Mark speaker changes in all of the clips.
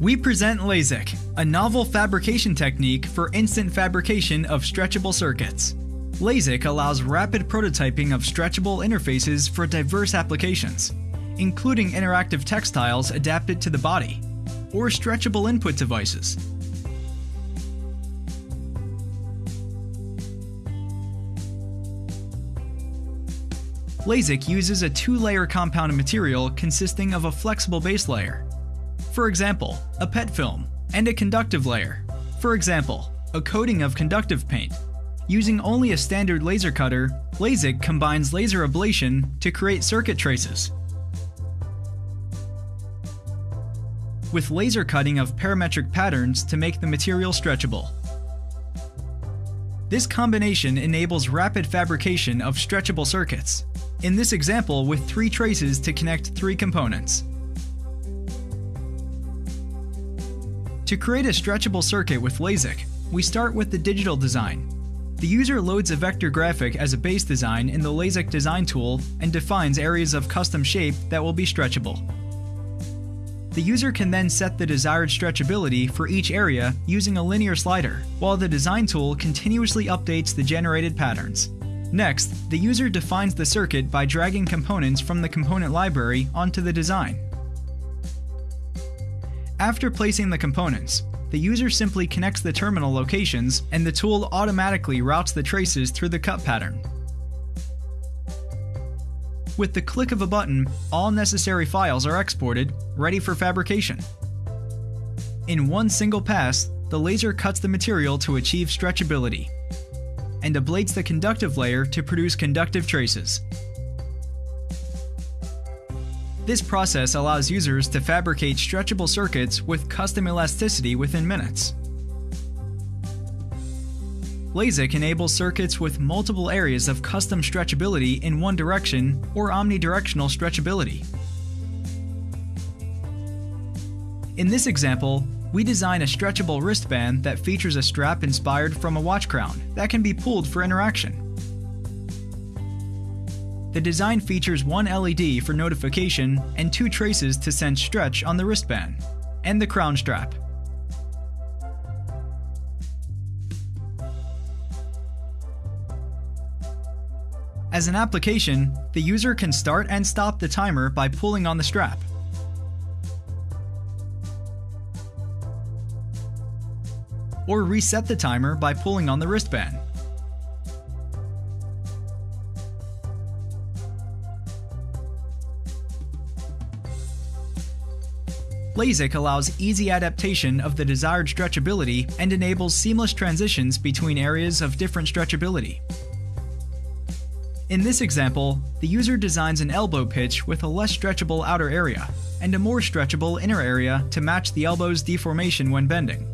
Speaker 1: We present LASEC, a novel fabrication technique for instant fabrication of stretchable circuits. LASEC allows rapid prototyping of stretchable interfaces for diverse applications, including interactive textiles adapted to the body, or stretchable input devices. LASEC uses a two-layer compounded material consisting of a flexible base layer, for example, a PET film, and a conductive layer, for example, a coating of conductive paint. Using only a standard laser cutter, LASEC combines laser ablation to create circuit traces. With laser cutting of parametric patterns to make the material stretchable. This combination enables rapid fabrication of stretchable circuits, in this example with three traces to connect three components. To create a stretchable circuit with LASEC, we start with the digital design. The user loads a vector graphic as a base design in the LASEC design tool and defines areas of custom shape that will be stretchable. The user can then set the desired stretchability for each area using a linear slider, while the design tool continuously updates the generated patterns. Next, the user defines the circuit by dragging components from the component library onto the design. After placing the components, the user simply connects the terminal locations and the tool automatically routes the traces through the cut pattern. With the click of a button, all necessary files are exported, ready for fabrication. In one single pass, the laser cuts the material to achieve stretchability, and ablates the conductive layer to produce conductive traces. This process allows users to fabricate stretchable circuits with custom elasticity within minutes. LASEC enables circuits with multiple areas of custom stretchability in one direction or omnidirectional stretchability. In this example, we design a stretchable wristband that features a strap inspired from a watch crown that can be pulled for interaction. The design features one LED for notification and two traces to sense stretch on the wristband, and the crown strap. As an application, the user can start and stop the timer by pulling on the strap. Or reset the timer by pulling on the wristband. LASEC allows easy adaptation of the desired stretchability and enables seamless transitions between areas of different stretchability. In this example, the user designs an elbow pitch with a less stretchable outer area and a more stretchable inner area to match the elbow's deformation when bending.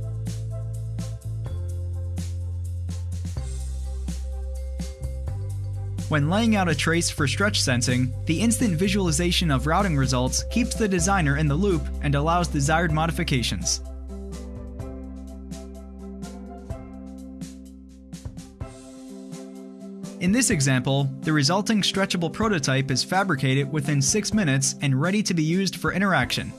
Speaker 1: When laying out a trace for stretch sensing, the instant visualization of routing results keeps the designer in the loop and allows desired modifications. In this example, the resulting stretchable prototype is fabricated within 6 minutes and ready to be used for interaction.